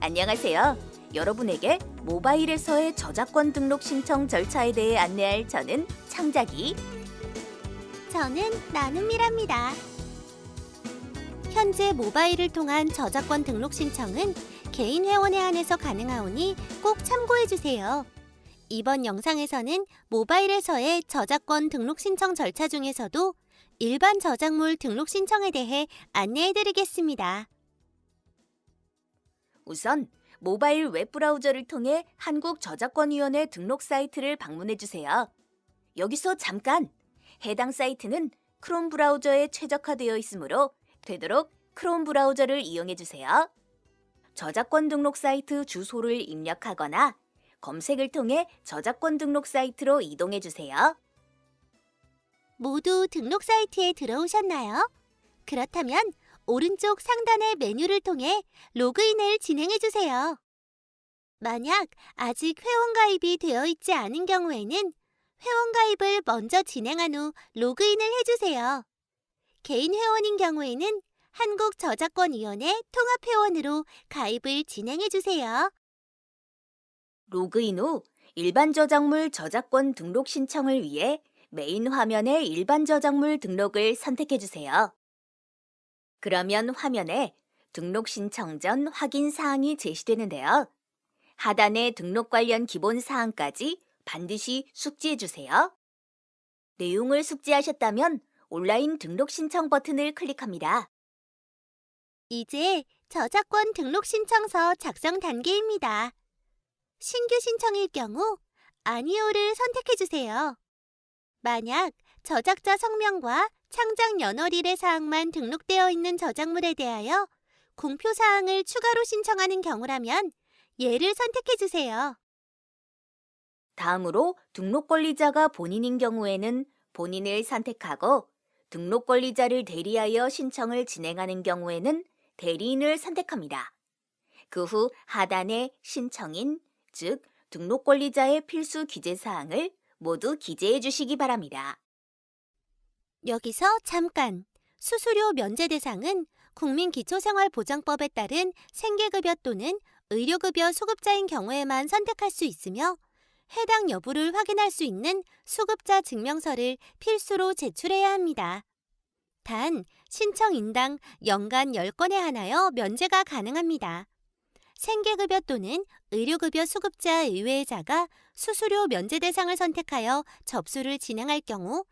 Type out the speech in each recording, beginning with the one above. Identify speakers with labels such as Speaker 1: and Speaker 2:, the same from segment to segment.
Speaker 1: 안녕하세요. 여러분에게 모바일에서의 저작권 등록 신청 절차에 대해 안내할 저는 창작이
Speaker 2: 저는 나눔이랍니다. 현재 모바일을 통한 저작권 등록 신청은 개인 회원에 한해서 가능하오니 꼭 참고해 주세요. 이번 영상에서는 모바일에서의 저작권 등록 신청 절차 중에서도 일반 저작물 등록 신청에 대해 안내해 드리겠습니다.
Speaker 1: 우선 모바일 웹브라우저를 통해 한국저작권위원회 등록 사이트를 방문해 주세요. 여기서 잠깐! 해당 사이트는 크롬 브라우저에 최적화되어 있으므로 되도록 크롬 브라우저를 이용해 주세요. 저작권 등록 사이트 주소를 입력하거나 검색을 통해 저작권 등록 사이트로 이동해 주세요.
Speaker 2: 모두 등록 사이트에 들어오셨나요? 그렇다면 오른쪽 상단의 메뉴를 통해 로그인을 진행해 주세요. 만약 아직 회원 가입이 되어 있지 않은 경우에는 회원 가입을 먼저 진행한 후 로그인을 해 주세요. 개인 회원인 경우에는 한국저작권위원회 통합회원으로 가입을 진행해 주세요.
Speaker 1: 로그인 후 일반 저작물 저작권 등록 신청을 위해 메인 화면의 일반 저작물 등록을 선택해 주세요. 그러면 화면에 등록 신청 전 확인 사항이 제시되는데요. 하단의 등록 관련 기본 사항까지 반드시 숙지해 주세요. 내용을 숙지하셨다면 온라인 등록 신청 버튼을 클릭합니다.
Speaker 2: 이제 저작권 등록 신청서 작성 단계입니다. 신규 신청일 경우 아니오를 선택해 주세요. 만약 저작자 성명과 창작 연월일의 사항만 등록되어 있는 저작물에 대하여 공표 사항을 추가로 신청하는 경우라면 예를 선택해 주세요.
Speaker 1: 다음으로 등록 권리자가 본인인 경우에는 본인을 선택하고 등록 권리자를 대리하여 신청을 진행하는 경우에는 대리인을 선택합니다. 그 후 하단에 신청인, 즉 등록 권리자의 필수 기재 사항을 모두 기재해 주시기 바랍니다.
Speaker 2: 여기서 잠깐! 수수료 면제 대상은 국민기초생활보장법에 따른 생계급여 또는 의료급여 수급자인 경우에만 선택할 수 있으며 해당 여부를 확인할 수 있는 수급자 증명서를 필수로 제출해야 합니다. 단, 신청 인당 연간 10건에 한하여 면제가 가능합니다. 생계급여 또는 의료급여 수급자 의외자가 수수료 면제 대상을 선택하여 접수를 진행할 경우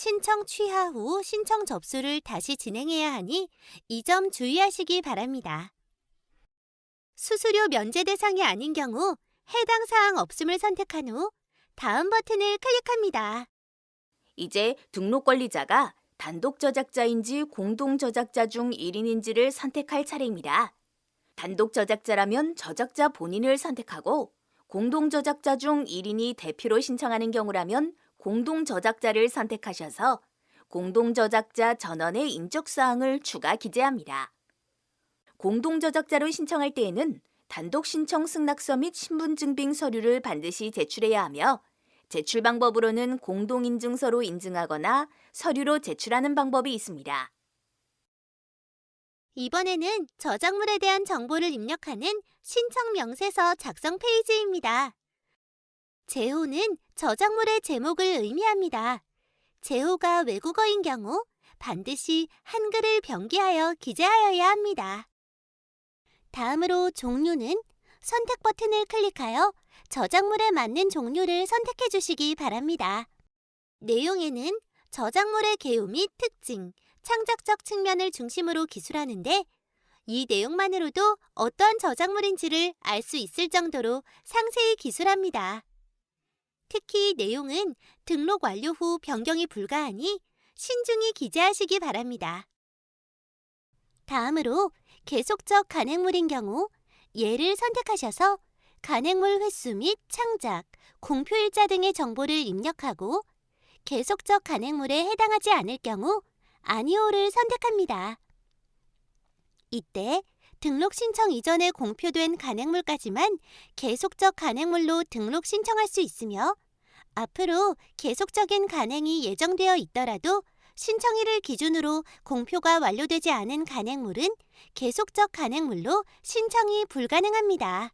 Speaker 2: 신청 취하 후 신청 접수를 다시 진행해야 하니 이 점 주의하시기 바랍니다. 수수료 면제 대상이 아닌 경우 해당 사항 없음을 선택한 후 다음 버튼을 클릭합니다.
Speaker 1: 이제 등록 권리자가 단독 저작자인지 공동 저작자 중 1인인지를 선택할 차례입니다. 단독 저작자라면 저작자 본인을 선택하고 공동 저작자 중 1인이 대표로 신청하는 경우라면 공동 저작자를 선택하셔서 공동 저작자 전원의 인적 사항을 추가 기재합니다. 공동 저작자로 신청할 때에는 단독 신청 승낙서 및 신분증빙 서류를 반드시 제출해야 하며 제출 방법으로는 공동인증서로 인증하거나 서류로 제출하는 방법이 있습니다.
Speaker 2: 이번에는 저작물에 대한 정보를 입력하는 신청 명세서 작성 페이지입니다. 제호는 저작물의 제목을 의미합니다. 제호가 외국어인 경우 반드시 한글을 병기하여 기재하여야 합니다. 다음으로 종류는 선택 버튼을 클릭하여 저작물에 맞는 종류를 선택해 주시기 바랍니다. 내용에는 저작물의 개요 및 특징, 창작적 측면을 중심으로 기술하는데 이 내용만으로도 어떠한 저작물인지를 알 수 있을 정도로 상세히 기술합니다. 특히 내용은 등록 완료 후 변경이 불가하니 신중히 기재하시기 바랍니다. 다음으로 계속적 간행물인 경우 예를 선택하셔서 간행물 횟수 및 창작, 공표일자 등의 정보를 입력하고 계속적 간행물에 해당하지 않을 경우 아니오를 선택합니다. 이때 등록 신청 이전에 공표된 간행물까지만 계속적 간행물로 등록 신청할 수 있으며 앞으로 계속적인 간행이 예정되어 있더라도 신청일을 기준으로 공표가 완료되지 않은 간행물은 계속적 간행물로 신청이 불가능합니다.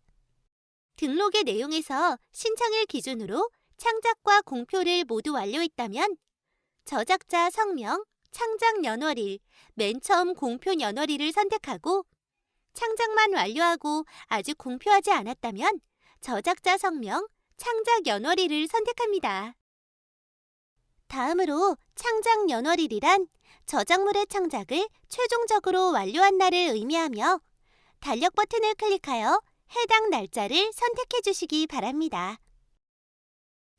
Speaker 2: 등록의 내용에서 신청일 기준으로 창작과 공표를 모두 완료했다면 저작자 성명, 창작 연월일, 맨 처음 공표 연월일을 선택하고 창작만 완료하고 아직 공표하지 않았다면 저작자 성명, 창작 연월일을 선택합니다. 다음으로 창작 연월일이란 저작물의 창작을 최종적으로 완료한 날을 의미하며 달력 버튼을 클릭하여 해당 날짜를 선택해 주시기 바랍니다.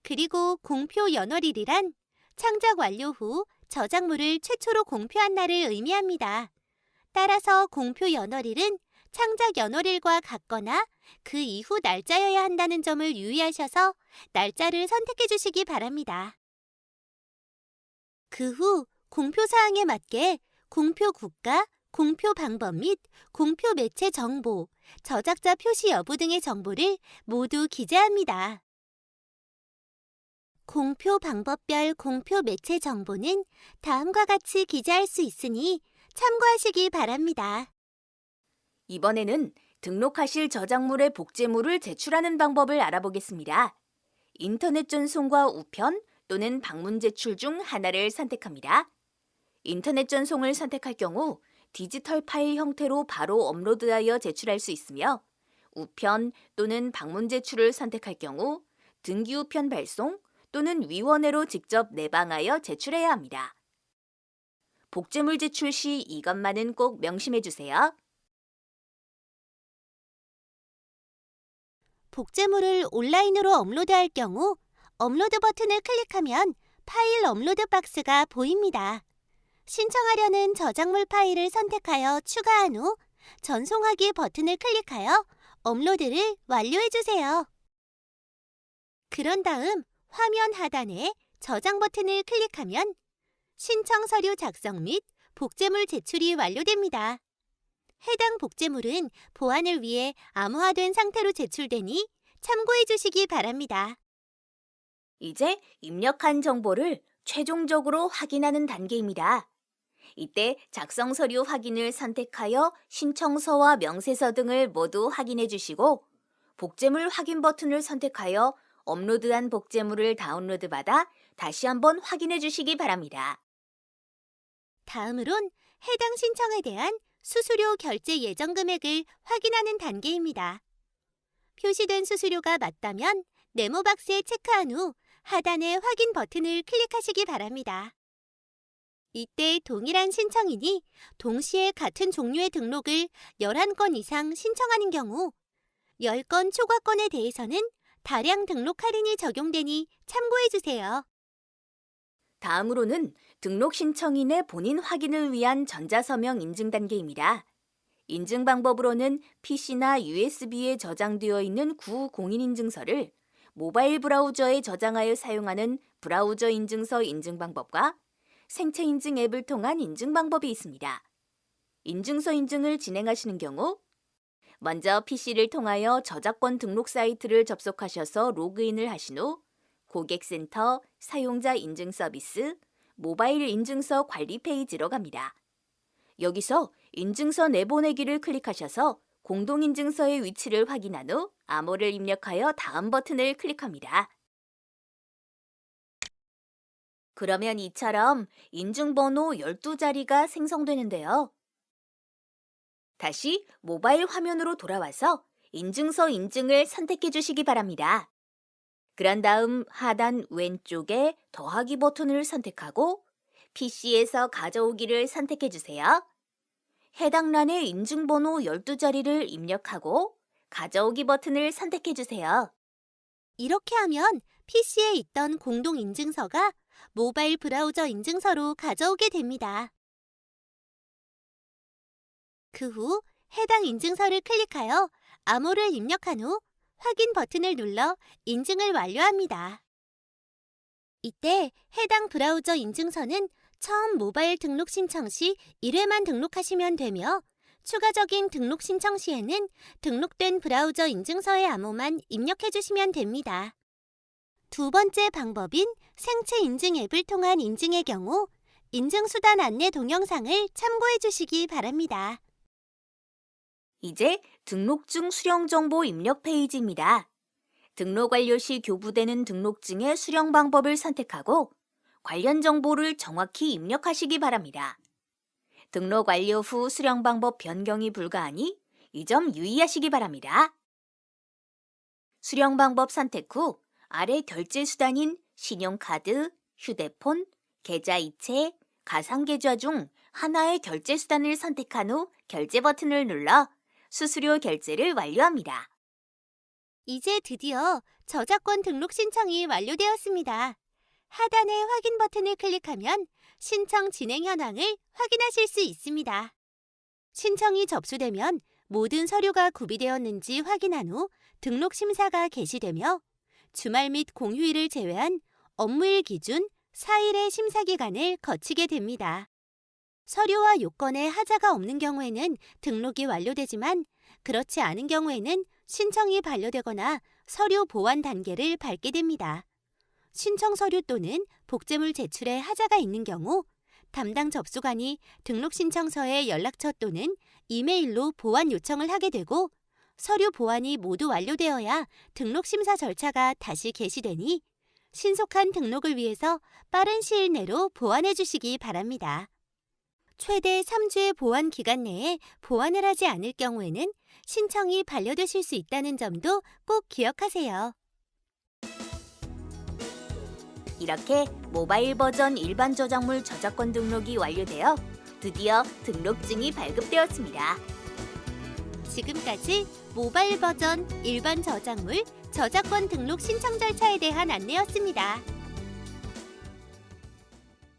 Speaker 2: 그리고 공표 연월일이란 창작 완료 후 저작물을 최초로 공표한 날을 의미합니다. 따라서 공표 연월일은 창작 연월일과 같거나 그 이후 날짜여야 한다는 점을 유의하셔서 날짜를 선택해 주시기 바랍니다. 그 후 공표 사항에 맞게 공표 국가, 공표 방법 및 공표 매체 정보, 저작자 표시 여부 등의 정보를 모두 기재합니다. 공표 방법별 공표 매체 정보는 다음과 같이 기재할 수 있으니 참고하시기 바랍니다.
Speaker 1: 이번에는 등록하실 저작물의 복제물을 제출하는 방법을 알아보겠습니다. 인터넷 전송과 우편 또는 방문 제출 중 하나를 선택합니다. 인터넷 전송을 선택할 경우 디지털 파일 형태로 바로 업로드하여 제출할 수 있으며 우편 또는 방문 제출을 선택할 경우 등기 우편 발송 또는 위원회로 직접 내방하여 제출해야 합니다. 복제물 제출 시 이것만은 꼭 명심해 주세요.
Speaker 2: 복제물을 온라인으로 업로드할 경우 업로드 버튼을 클릭하면 파일 업로드 박스가 보입니다. 신청하려는 저작물 파일을 선택하여 추가한 후 전송하기 버튼을 클릭하여 업로드를 완료해 주세요. 그런 다음 화면 하단에 저장 버튼을 클릭하면 신청 서류 작성 및 복제물 제출이 완료됩니다. 해당 복제물은 보안을 위해 암호화된 상태로 제출되니 참고해 주시기 바랍니다.
Speaker 1: 이제 입력한 정보를 최종적으로 확인하는 단계입니다. 이때 작성 서류 확인을 선택하여 신청서와 명세서 등을 모두 확인해 주시고 복제물 확인 버튼을 선택하여 업로드한 복제물을 다운로드 받아 다시 한번 확인해 주시기 바랍니다.
Speaker 2: 다음으론 해당 신청에 대한 수수료 결제 예정 금액을 확인하는 단계입니다. 표시된 수수료가 맞다면 네모 박스에 체크한 후 하단의 확인 버튼을 클릭하시기 바랍니다. 이때 동일한 신청이니 동시에 같은 종류의 등록을 11건 이상 신청하는 경우 10건 초과건에 대해서는 다량 등록 할인이 적용되니 참고해 주세요.
Speaker 1: 다음으로는 등록 신청인의 본인 확인을 위한 전자서명 인증 단계입니다. 인증 방법으로는 PC나 USB에 저장되어 있는 구 공인인증서를 모바일 브라우저에 저장하여 사용하는 브라우저 인증서 인증 방법과 생체 인증 앱을 통한 인증 방법이 있습니다. 인증서 인증을 진행하시는 경우 먼저 PC를 통하여 저작권 등록 사이트를 접속하셔서 로그인을 하신 후 고객센터, 사용자 인증 서비스, 모바일 인증서 관리 페이지로 갑니다. 여기서 인증서 내보내기를 클릭하셔서 공동인증서의 위치를 확인한 후 암호를 입력하여 다음 버튼을 클릭합니다. 그러면 이처럼 인증번호 12자리가 생성되는데요. 다시 모바일 화면으로 돌아와서 인증서 인증을 선택해 주시기 바랍니다. 그런 다음 하단 왼쪽에 더하기 버튼을 선택하고 PC에서 가져오기를 선택해 주세요. 해당 란에 인증번호 12자리를 입력하고 가져오기 버튼을 선택해 주세요.
Speaker 2: 이렇게 하면 PC에 있던 공동 인증서가 모바일 브라우저 인증서로 가져오게 됩니다. 그 후 해당 인증서를 클릭하여 암호를 입력한 후 확인 버튼을 눌러 인증을 완료합니다. 이때 해당 브라우저 인증서는 처음 모바일 등록 신청 시 1회만 등록하시면 되며 추가적인 등록 신청 시에는 등록된 브라우저 인증서의 암호만 입력해 주시면 됩니다. 두 번째 방법인 생체 인증 앱을 통한 인증의 경우 인증수단 안내 동영상을 참고해 주시기 바랍니다.
Speaker 1: 이제 등록증 수령 정보 입력 페이지입니다. 등록 완료 시 교부되는 등록증의 수령 방법을 선택하고 관련 정보를 정확히 입력하시기 바랍니다. 등록 완료 후 수령 방법 변경이 불가하니 이 점 유의하시기 바랍니다. 수령 방법 선택 후 아래 결제 수단인 신용카드, 휴대폰, 계좌이체, 가상계좌 중 하나의 결제 수단을 선택한 후 결제 버튼을 눌러 수수료 결제를 완료합니다.
Speaker 2: 이제 드디어 저작권 등록 신청이 완료되었습니다. 하단의 확인 버튼을 클릭하면 신청 진행 현황을 확인하실 수 있습니다. 신청이 접수되면 모든 서류가 구비되었는지 확인한 후 등록 심사가 개시되며 주말 및 공휴일을 제외한 업무일 기준 4일의 심사 기간을 거치게 됩니다. 서류와 요건에 하자가 없는 경우에는 등록이 완료되지만 그렇지 않은 경우에는 신청이 반려되거나 서류 보완 단계를 밟게 됩니다. 신청 서류 또는 복제물 제출에 하자가 있는 경우 담당 접수관이 등록 신청서에 연락처 또는 이메일로 보완 요청을 하게 되고 서류 보완이 모두 완료되어야 등록 심사 절차가 다시 개시되니 신속한 등록을 위해서 빠른 시일 내로 보완해 주시기 바랍니다. 최대 3주의 보완 기간 내에 보완을 하지 않을 경우에는 신청이 반려되실 수 있다는 점도 꼭 기억하세요.
Speaker 1: 이렇게 모바일 버전 일반 저작물 저작권 등록이 완료되어 드디어 등록증이 발급되었습니다.
Speaker 2: 지금까지 모바일 버전 일반 저작물 저작권 등록 신청 절차에 대한 안내였습니다.